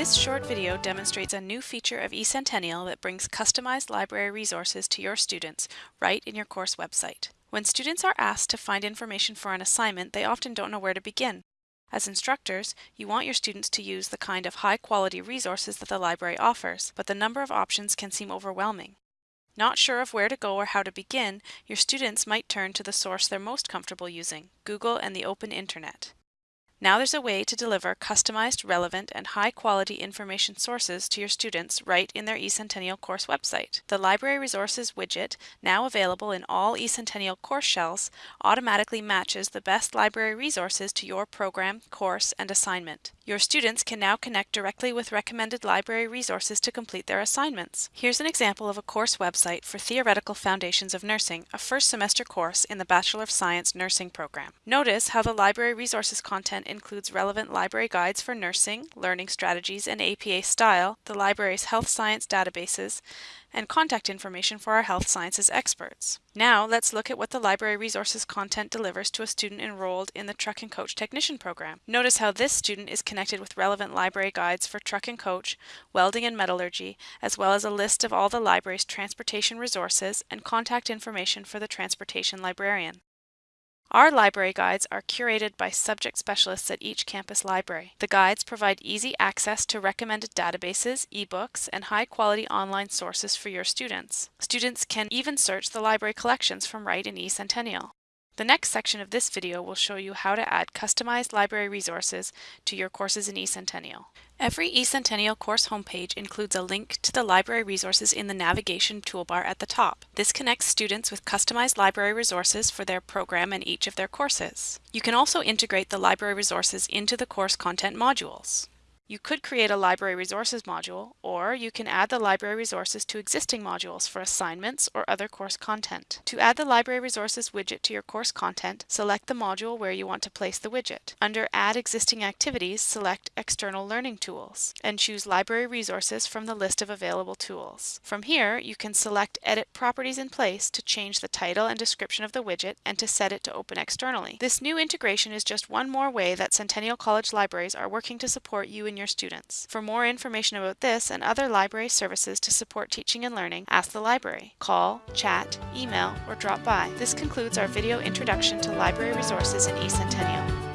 This short video demonstrates a new feature of eCentennial that brings customized library resources to your students right in your course website. When students are asked to find information for an assignment, they often don't know where to begin. As instructors, you want your students to use the kind of high-quality resources that the library offers, but the number of options can seem overwhelming. Not sure of where to go or how to begin, your students might turn to the source they're most comfortable using, Google and the open internet. Now there's a way to deliver customized, relevant, and high-quality information sources to your students right in their eCentennial course website. The Library Resources widget, now available in all eCentennial course shells, automatically matches the best library resources to your program, course, and assignment. Your students can now connect directly with recommended library resources to complete their assignments. Here's an example of a course website for Theoretical Foundations of Nursing, a first semester course in the Bachelor of Science Nursing program. Notice how the library resources content includes relevant library guides for nursing, learning strategies, and APA style, the library's health science databases, and contact information for our health sciences experts. Now let's look at what the library resources content delivers to a student enrolled in the Truck and Coach Technician program. Notice how this student is connected with relevant library guides for truck and coach, welding and metallurgy, as well as a list of all the library's transportation resources and contact information for the transportation librarian. Our library guides are curated by subject specialists at each campus library. The guides provide easy access to recommended databases, ebooks, and high-quality online sources for your students. Students can even search the library collections from right in eCentennial. The next section of this video will show you how to add customized library resources to your courses in eCentennial. Every eCentennial course homepage includes a link to the library resources in the navigation toolbar at the top. This connects students with customized library resources for their program and each of their courses. You can also integrate the library resources into the course content modules. You could create a library resources module, or you can add the library resources to existing modules for assignments or other course content. To add the library resources widget to your course content, select the module where you want to place the widget. Under Add Existing Activities, select External Learning Tools, and choose Library Resources from the list of available tools. From here, you can select Edit Properties in Place to change the title and description of the widget and to set it to open externally. This new integration is just one more way that Centennial College libraries are working to support you in your students. For more information about this and other library services to support teaching and learning, ask the library. Call, chat, email, or drop by. This concludes our video introduction to library resources in eCentennial.